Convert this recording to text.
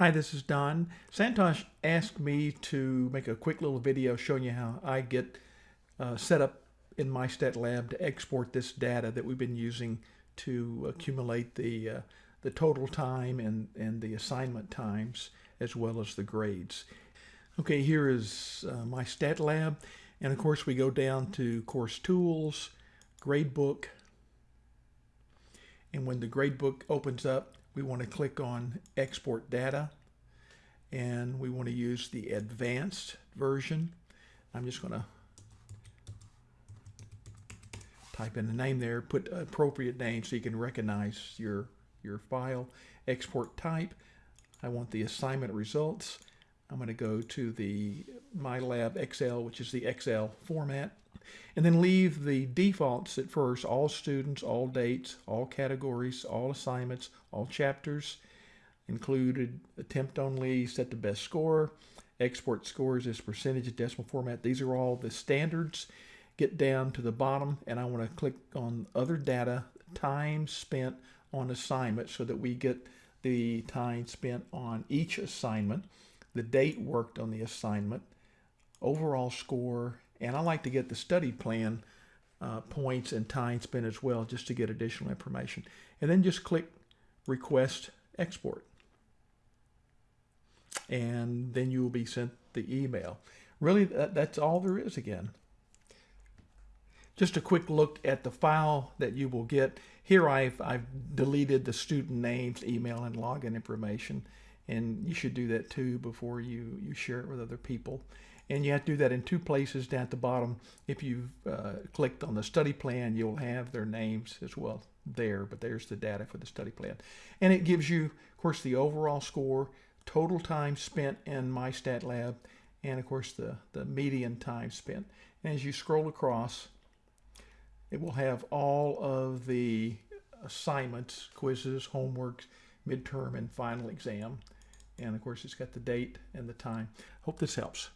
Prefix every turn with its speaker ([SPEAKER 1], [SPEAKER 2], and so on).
[SPEAKER 1] Hi, this is Don. Santosh asked me to make a quick little video showing you how I get uh, set up in MyStatLab to export this data that we've been using to accumulate the, uh, the total time and, and the assignment times as well as the grades. Okay, here is uh, MyStatLab. And of course, we go down to Course Tools, Gradebook. And when the gradebook opens up, we want to click on export data and we want to use the advanced version. I'm just going to type in the name there, put appropriate name so you can recognize your, your file. Export type. I want the assignment results. I'm going to go to the MyLab Excel, which is the Excel format, and then leave the defaults at first, all students, all dates, all categories, all assignments, all chapters, included attempt only, set the best score, export scores as percentage of decimal format. These are all the standards. Get down to the bottom and I want to click on other data, time spent on assignment so that we get the time spent on each assignment, the date worked on the assignment, overall score, and I like to get the study plan uh, points and time spent as well just to get additional information. And then just click request export. And then you will be sent the email. Really, that, that's all there is again. Just a quick look at the file that you will get. Here I've, I've deleted the student names, email, and login information. And you should do that too before you, you share it with other people. And you have to do that in two places down at the bottom. If you've uh, clicked on the study plan, you'll have their names as well there, but there's the data for the study plan. And it gives you, of course, the overall score, total time spent in MyStatLab, and of course the, the median time spent. And as you scroll across, it will have all of the assignments, quizzes, homeworks, midterm, and final exam. And of course, it's got the date and the time. Hope this helps.